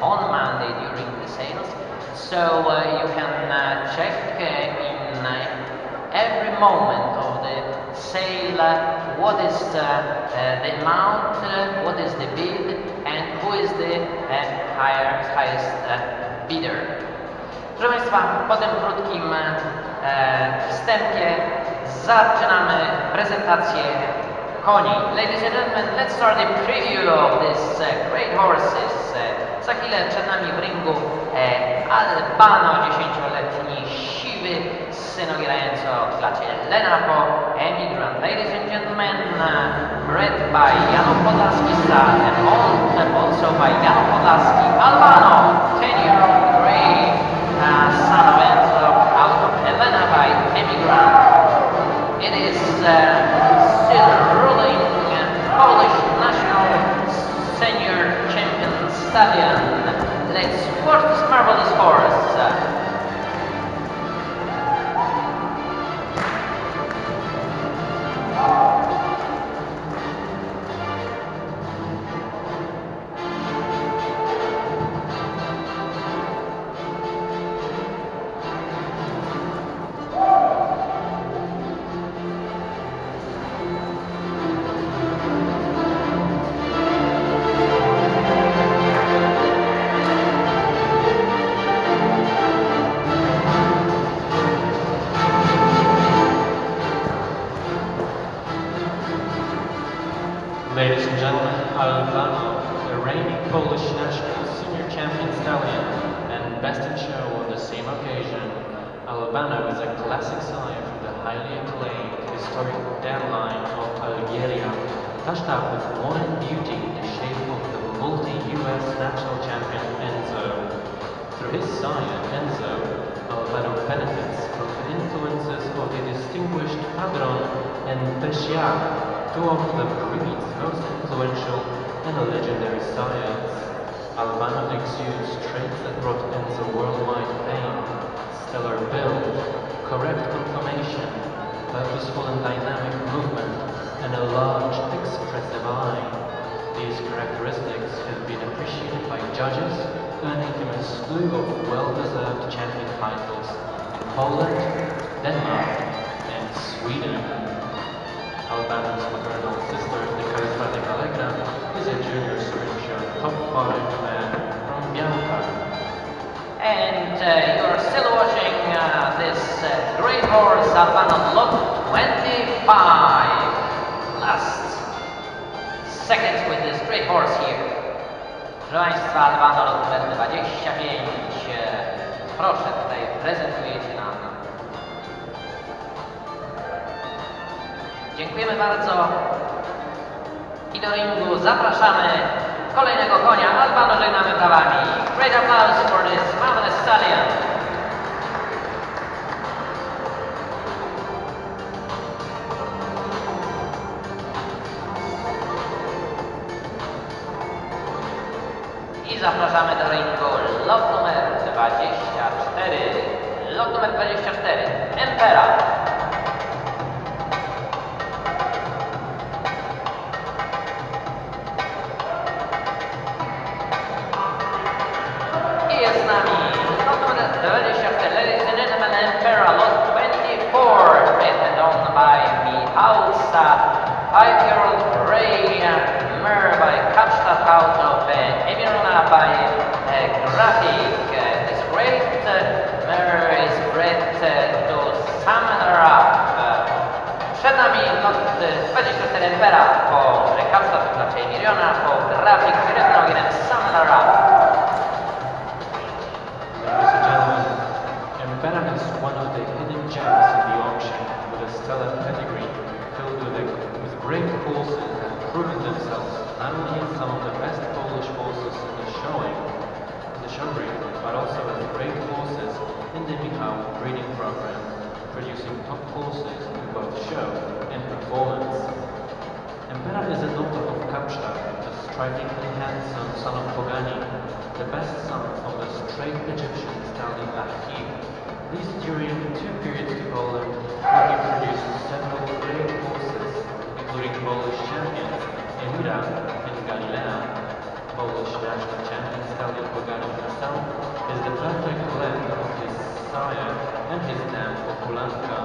on Monday during the sales. So uh, you can uh, check uh, in every moment of the sale what is the amount, what is the bid, and who is the higher, highest bidder. Proszę Państwa, po tym krótkim wstępie zaczynamy prezentację koni. Ladies and gentlemen, let's start the preview of uh, great horses. Za chwilę przed nami w ringu e, Albano, 10-letni siwy synogrający o klacie Lenapo, Emigrant. Ladies and gentlemen, bred by Janów Podlaski son and also by Janów Podlaski, Albano, 10-year-old grey uh, son of Enzo out of Helena by Emigrant. It is uh, Albano is a classic sire from the highly acclaimed historic dam line of Algeria, touched up with modern beauty in the shape of the multi-US national champion Enzo. Through his sire, Enzo, Albano benefits from the influences of the distinguished Padron and Pescia, two of the breed's most influential and legendary sires. Albano exudes traits that brought Enzo worldwide fame. Stellar build, correct conformation, purposeful and dynamic movement, and a large, expressive eye. These characteristics have been appreciated by judges, earning him a slew of well-deserved champion titles in Poland, Denmark, and Sweden. Albano's maternal sister, the charismatic Allegra, is a junior sprint show top 5 man from Bianca. And uh, you're still watching uh, this uh, great horse Albano Lot 25. Last seconds with this great horse here. Proszę Państwa, Albano Lot numer 25. e, Proszę, tutaj prezentujecie nam. Dziękujemy bardzo. I do ringu zapraszamy kolejnego konia. Albano żegnamy brawami. Great applause for this marvelous stallion. I zapraszamy do ringu lot numer 24. Lot numer 24. Empera. Out of uh, Emirona by uh, Graphic. Uh, this great uh, is bred uh, to Samanrap. Uh, przed nami lot uh, 24 Empera po Kapstadt znaczy Emiriona, po Graphic written ogiem Samanrap. Ladies and gentlemen, Empera is one of the hidden gems in the auction with a stellar pedigree filled with, a, with great have proven themselves not only as some of the top horses in both show and performance. Empera is a daughter of Kapstadt, a strikingly handsome son of Pogani, the best son of the straight Egyptian stallion Achim. These during two periods to Poland, where he produced several great horses, including Polish champions Emira and Galilea, Polish national champion stallion Bogano himself is the perfect blend of his sire and his dam Okulanka,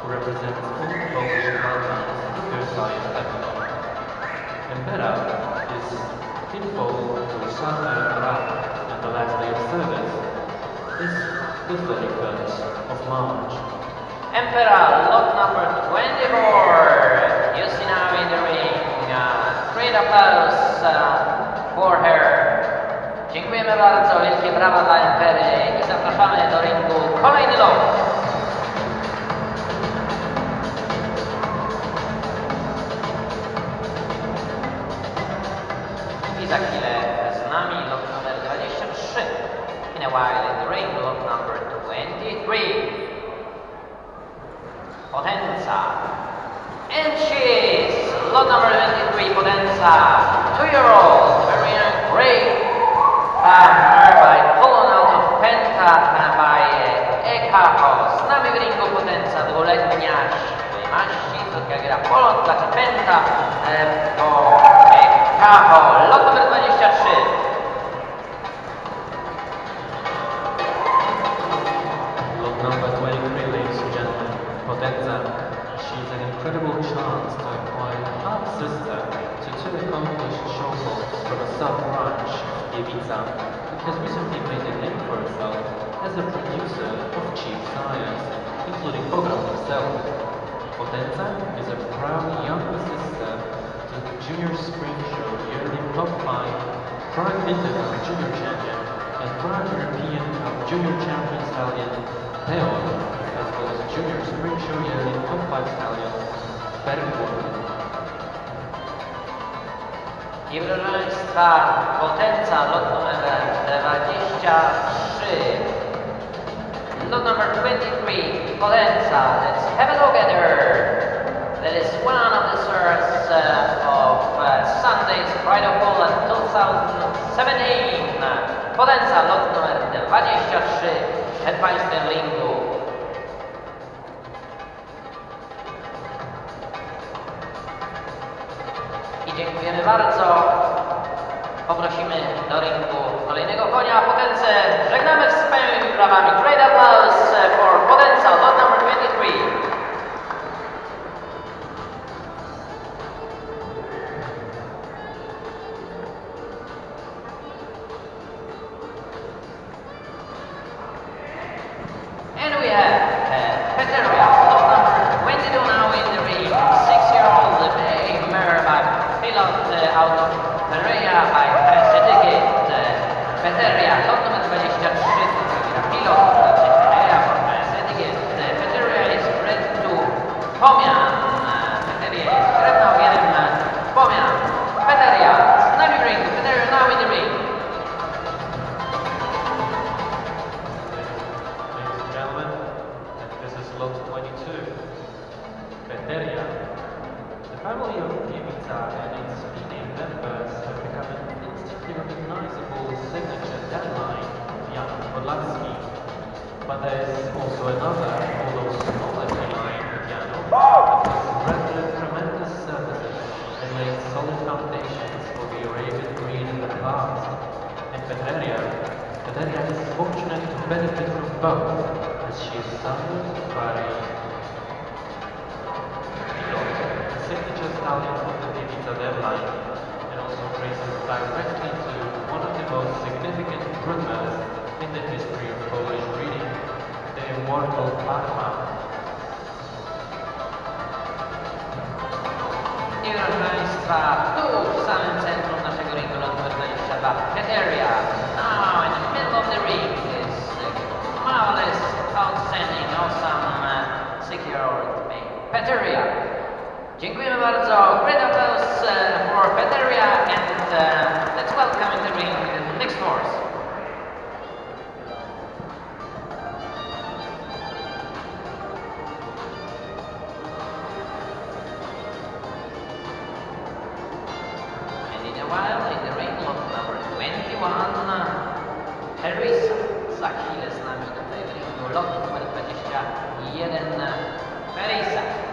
who represents full Polish bloodlines with their sire Evelyn. Impera is kinfolk to Santa Impera, and the last day of service is the 31st of March. Emperor, lot number 24. You see now in the ring. Uh, great applause uh, for her. Dziękujemy bardzo, wielkie brawa dla Empery i zapraszamy do ringu kolejny lot. I za chwilę z nami lot numer 23. In a while in the ring, lot number 23. Potenza. And she's lot number 23, Potenza. Two-year-old, Marina Gray. Um, her Polon dla Penta e, do Ekaho. Lot numer 23. A proud younger sister to the Junior Spring Show yearly top 5, Prime Intercup Junior Champion, and Prime European Cup Junior Champion Stallion, Peon, as well as Junior Spring Show yearly top 5 Stallion, proszę Państwa, Potenza, lot numer 23. Lot number 23, Potenza. Let's have a look at her. That is one of the stars uh, of uh, Sunday's Pride of Poland 2017. Potenza, lot numer 23, przed Państwem ringu. I dziękujemy bardzo. Poprosimy do ringu kolejnego konia, Potence. Żegnamy wspaniałymi brawami. Veteria is fortunate to benefit from both, as she is sired by the signature stallion of the Ibiza deadline, and also traces directly to one of the most significant groomers in the history of Polish breeding, the immortal Parma. I proszę Państwa, tu w samym centrum naszego ringu numer 22, Peteria. Marvelous, outstanding, awesome uh, six-year-old male, Peteria. Dziękujemy bardzo. Great applause for Peteria and uh, let's welcome in the ring the next horse. And in a while, in the ring lot number 21, Teresa. Za chwilę z nami tutaj w ringu lot numer 21, Teresa.